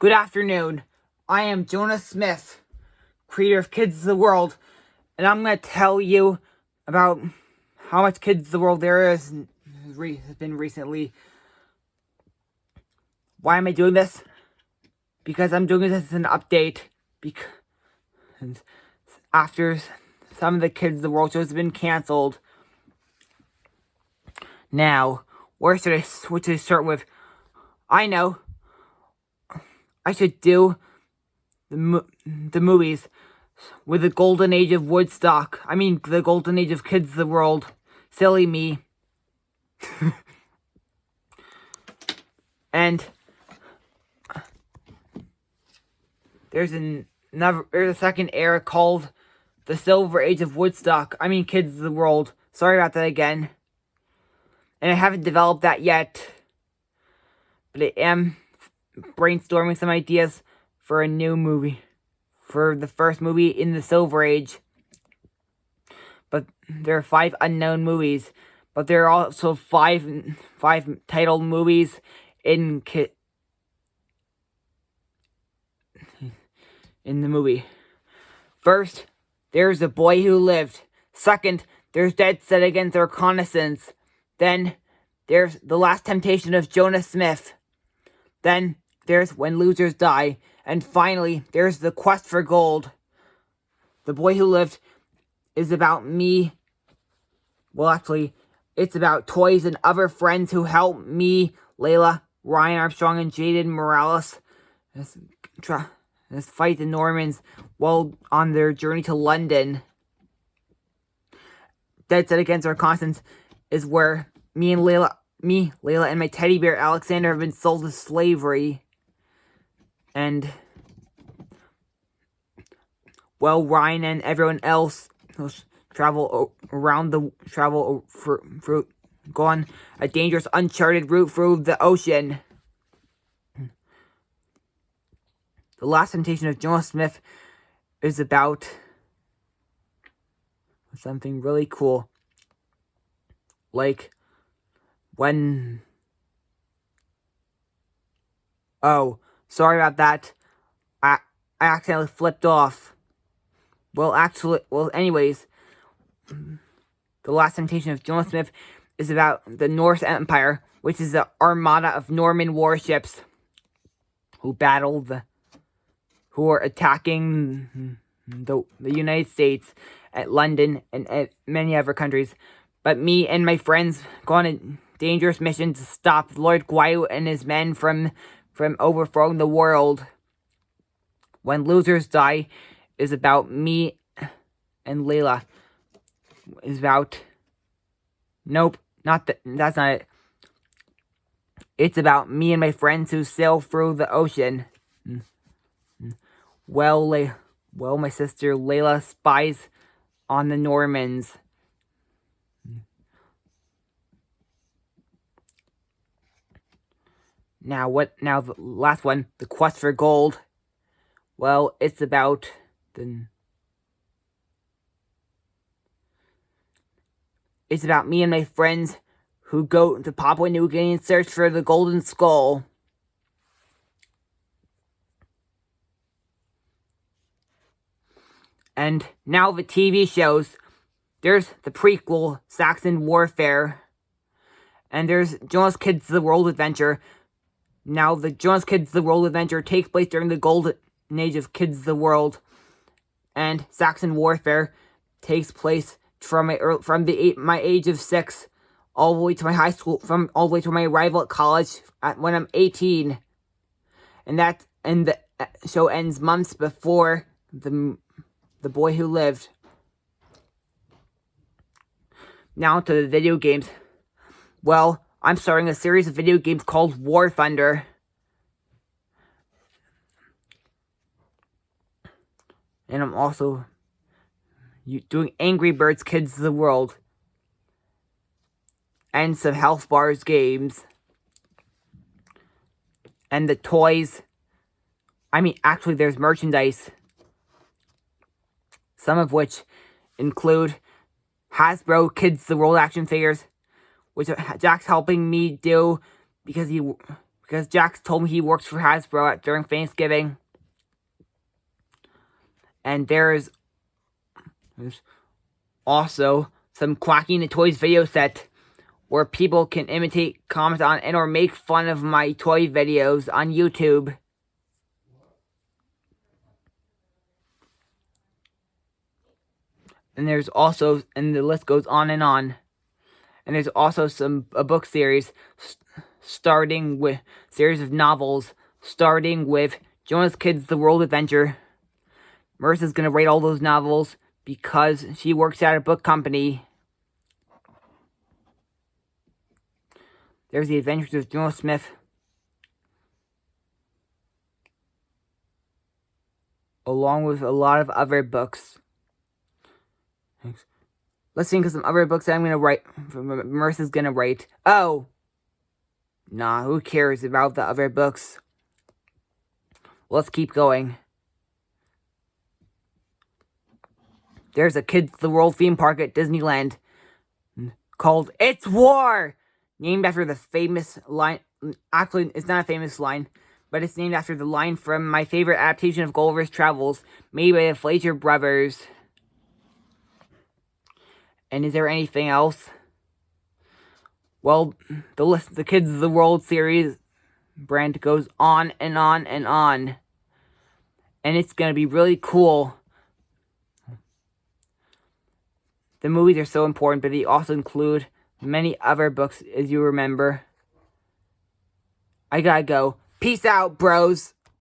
Good afternoon. I am Jonah Smith, creator of Kids of the World, and I'm going to tell you about how much Kids of the World there is has been recently. Why am I doing this? Because I'm doing this as an update. Because after some of the Kids of the World shows have been canceled. Now, where should I, what should I start with? I know. I should do the, mo the movies with the golden age of Woodstock. I mean, the golden age of Kids the World. Silly me. and there's an, another, there's a second era called the Silver Age of Woodstock. I mean, Kids of the World. Sorry about that again. And I haven't developed that yet. But I am brainstorming some ideas for a new movie. For the first movie in the Silver Age. But there are five unknown movies. But there are also five five titled movies in in the movie. First, there's The Boy Who Lived. Second, there's Dead Set Against Reconnaissance. Then, there's The Last Temptation of Jonah Smith. Then, there's When Losers Die. And finally, there's The Quest for Gold. The Boy Who Lived is about me. Well, actually, it's about toys and other friends who help me, Layla, Ryan Armstrong, and Jaden Morales. Let's fight the Normans while on their journey to London. Dead Set Against Reconnaissance is where me and Layla, me, Layla, and my teddy bear Alexander have been sold to slavery. And, well, Ryan and everyone else travel around the, travel for, for, go on a dangerous, uncharted route through the ocean. The Last Temptation of Jonah Smith is about something really cool. Like, when... Oh, sorry about that. I, I accidentally flipped off. Well, actually, well, anyways, The Last Temptation of Jonah Smith is about the Norse Empire, which is the armada of Norman warships who battled the who are attacking the, the United States, at London, and at many other countries. But me and my friends go on a dangerous mission to stop Lord Guayu and his men from, from overthrowing the world. When Losers Die is about me and Layla. Is about... Nope, not that. That's not it. It's about me and my friends who sail through the ocean. Well, Le well, my sister Layla spies on the Normans. Now, what, now the last one, the quest for gold. Well, it's about the... It's about me and my friends who go to Papua New Guinea and search for the golden skull. And now the TV shows. There's the prequel, Saxon Warfare. And there's Jonah's Kids The World Adventure. Now, the Jonah's Kids The World Adventure takes place during the golden age of Kids The World. And Saxon Warfare takes place from my, from the eight, my age of six all the way to my high school, from all the way to my arrival at college at, when I'm 18. And that, and the uh, show ends months before the the Boy Who Lived. Now to the video games. Well, I'm starting a series of video games called War Thunder. And I'm also doing Angry Birds Kids of the World. And some Health Bars games. And the toys. I mean, actually, there's merchandise some of which include Hasbro Kids The World action figures, which Jack's helping me do because he because Jax told me he works for Hasbro at, during Thanksgiving. And there's, there's also some Quacking the Toys video set where people can imitate, comment on, and or make fun of my toy videos on YouTube. And there's also, and the list goes on and on. And there's also some, a book series starting with, series of novels starting with Jonah's Kids The World Adventure. Marissa's gonna rate all those novels because she works at a book company There's the Adventures of Jonah Smith. Along with a lot of other books. Let's think of some other books that I'm gonna write. Marissa's gonna write. Oh! Nah, who cares about the other books? Let's keep going. There's a Kids the World theme park at Disneyland called It's War! named after the famous line. Actually, it's not a famous line, but it's named after the line from my favorite adaptation of Gulliver's Travels, made by the Fleischer Brothers. And is there anything else? Well, the list, the Kids of the World series brand goes on and on and on. And it's going to be really cool. The movies are so important, but they also include many other books, as you remember. I gotta go. Peace out, bros.